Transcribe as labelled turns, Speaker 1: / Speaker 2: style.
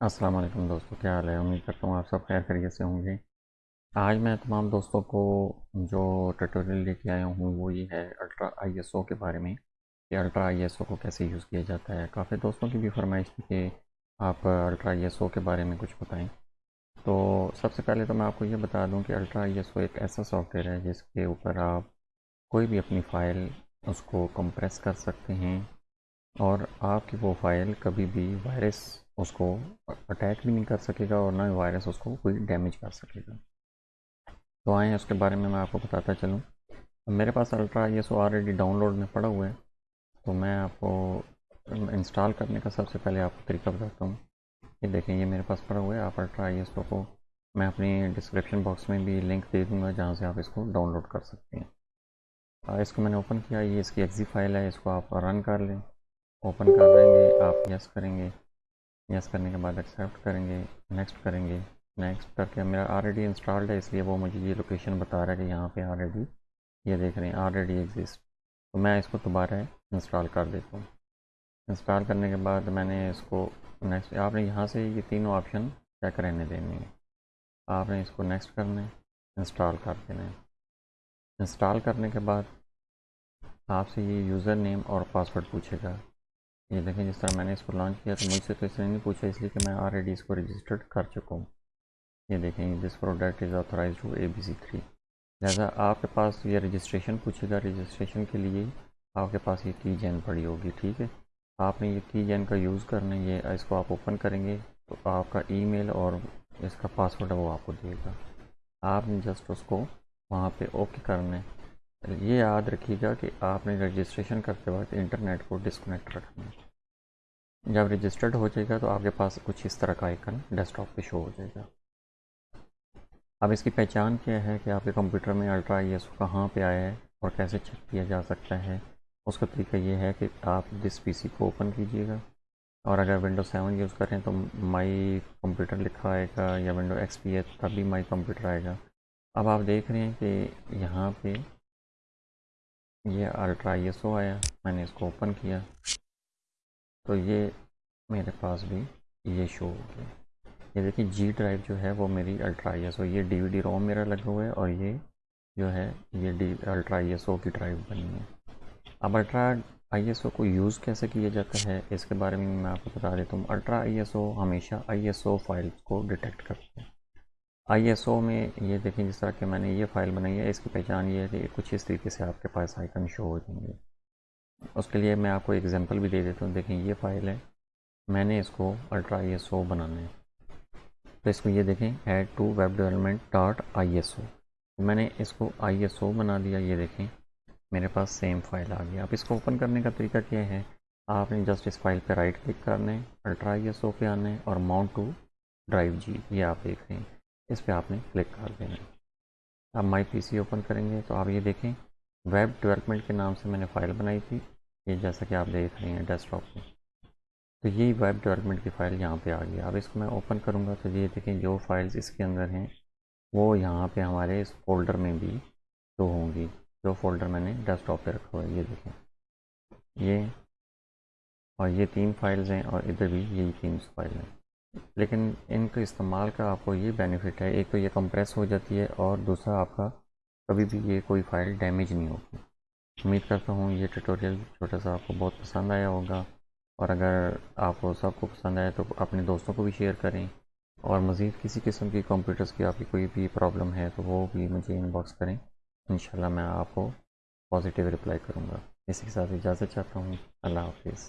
Speaker 1: अस्सलाम वालेकुम दोस्तों, क्या हाल है? उम्मीद करता हूँ आप सब खैर खैरियत से होंगे। आज मैं तमाम दोस्तों को जो ट्यूटोरियल लेके आया हूँ, वो ये है अल्ट्रा आईएसओ के बारे में कि अल्ट्रा आईएसओ को कैसे यूज़ किया जाता है। काफ़ी दोस्तों की भी फरमाइश थी कि आप अल्ट्रा आईएसओ के बारे में कुछ बताएँ। तो सबसे पहले तो मैं आपको ये बता दूँ कि अल्ट्रा आईएसओ एक ऐसा सॉफ्टवेयर है, जिसके ऊपर आप कोई भी अपनी फ़ाइल उसको कंप्रेस कर सकते हैं और आपकी वो फ़ाइल कभी भी वायरस उसको अटैक भी नहीं कर सकेगा और ना ही वायरस उसको कोई डैमेज कर सकेगा। तो आए उसके बारे में मैं आपको बताता चलूँ। मेरे पास अल्ट्रा ये सो ऑलरेडी डाउनलोड में पड़ा हुआ है तो मैं आपको इंस्टॉल करने का सबसे पहले आपको तरीका बताता हूँ। ये देखें, ये मेरे पास पड़ा हुआ है, आप अल्ट्रा आई एस को मैं अपनी डिस्क्रिप्शन बॉक्स में भी लिंक दे दूँगा, जहाँ से आप इसको डाउनलोड कर सकते हैं। इसको मैंने ओपन किया, ये इसकी एग्जी फ़ाइल है, इसको आप रन कर लें। ओपन कर देंगे, आप यस करेंगे। यस करने के बाद एक्सेप्ट करेंगे नेक्स्ट करेंगे नेक्स्ट करके मेरा ऑलरेडी इंस्टॉल्ड है, इसलिए वो मुझे ये लोकेशन बता रहा है कि यहाँ पे ऑलरेडी ये देख रहे हैं ऑलरेडी एग्जिस्ट तो मैं इसको दोबारा इंस्टॉल कर देता हूँ। इंस्टॉल करने के बाद मैंने इसको नेक्स्ट आपने यहाँ से ये तीनों ऑप्शन चेक रहने देने हैं। आपने इसको नेक्स्ट करना है इंस्टॉल कर देना है। इंस्टॉल करने के बाद आपसे ये यूज़र नेम और पासवर्ड पूछेगा। ये देखें जिस तरह मैंने इसको लॉन्च किया तो मुझसे तो इसने नहीं पूछा, इसलिए कि मैं ऑलरेडी इसको रजिस्टर्ड कर चुका हूँ। ये देखें this product is authorise to A B C three लिहाजा आपके पास ये रजिस्ट्रेशन पूछेगा। रजिस्ट्रेशन के लिए आपके पास ये की जैन पड़ी होगी, ठीक है? आपने ये की जैन का यूज़ करना ये इसको आप ओपन करेंगे तो आपका ईमेल और इसका पासवर्ड वो आपको देगा। आपने जस्ट उसको वहाँ पे ओके करना है। ये याद रखिएगा कि आपने रजिस्ट्रेशन करते वक्त इंटरनेट को डिस्कनेक्ट रखना है। जब रजिस्टर्ड हो जाएगा तो आपके पास कुछ इस तरह का आइकन डेस्कटॉप पे शो हो जाएगा। अब इसकी पहचान क्या है कि आपके कंप्यूटर में अल्ट्रा आई एस कहाँ पर आया है और कैसे चेक किया जा सकता है? उसका तरीका ये है कि आप जिस पीसी को ओपन कीजिएगा। और अगर विंडो सेवन यूज़ करें तो माई कंप्यूटर लिखा आएगा या विंडो एक्स पी है तभी माई कंप्यूटर आएगा। अब आप देख रहे हैं कि यहाँ पे ये अल्ट्रा आईएसओ आया, मैंने इसको ओपन किया। तो ये मेरे पास भी ये शो हो गया। ये देखिए जी ड्राइव जो है वो मेरी अल्ट्रा आईएसओ ये डी वी रोम मेरा लगा हुआ है और ये जो है, ये डी अल्ट्रा आई की ड्राइव बनी है। अब अल्ट्रा आईएसओ को यूज़ कैसे किया जाता है, इसके बारे में मैं आपको बता देता हूँ। अल्ट्रा आईएसओ हमेशा आईएसओ फाइल्स को डिटेक्ट करता है। आईएसओ में ये देखें जिस तरह के मैंने ये फ़ाइल बनाई है, इसकी पहचान ये है कि कुछ इस तरीके से आपके पास आइकन शो हो जाएँगे। उसके लिए मैं आपको एग्जांपल भी दे देता हूँ। देखें, ये फ़ाइल है, मैंने इसको अल्ट्रा आईएसओ बनाना है। तो इसको ये देखें add to web development dot I मैंने इसको आईएसओ बना दिया, ये देखें, मेरे पास सेम फ़ाइल आ गया। आप इसको ओपन करने का तरीका क्या है? आपने जस्ट इस फ़ाइल पर राइट क्लिक करना है, अल्ट्रा आईएसओ पे आना है और माउंट टू ड्राइव जी ये आप देख रहे हैं। इस पर आपने क्लिक कर देना है। अब माई पीसी ओपन करेंगे तो आप ये देखें, वेब डेवलपमेंट के नाम से मैंने फ़ाइल बनाई थी, ये जैसा कि आप देख रहे हैं डेस्कटॉप में तो ये वेब डेवलपमेंट की फ़ाइल यहाँ पे आ गई। अब इसको मैं ओपन करूँगा तो ये देखें, जो फाइल्स इसके अंदर हैं, वो यहाँ पे हमारे इस फोल्डर में भी शो होंगी, जो फोल्डर मैंने डेस्कटॉप पे रखा हुआ है, ये देखें। ये और ये तीन फाइल्स हैं और इधर भी यही तीन फ़ाइल हैं। लेकिन इनके इस्तेमाल का आपको ये बेनिफिट है, एक तो ये कंप्रेस हो जाती है और दूसरा आपका कभी भी ये कोई फ़ाइल डैमेज नहीं होगी उम्मीद करता हूँ ये ट्यूटोरियल छोटा सा आपको बहुत पसंद आया होगा और अगर आपको सबको पसंद आया तो अपने दोस्तों को भी शेयर करें और मज़ीद किसी किस्म की कंप्यूटर्स की आपकी कोई भी प्रॉब्लम है तो वो भी मुझे इनबॉक्स करें। इन मैं आपको पॉजिटिव रिप्लाई करूँगा। इसी के साथ इजाज़त चाहता हूँ। अल्लाह हाफिज़।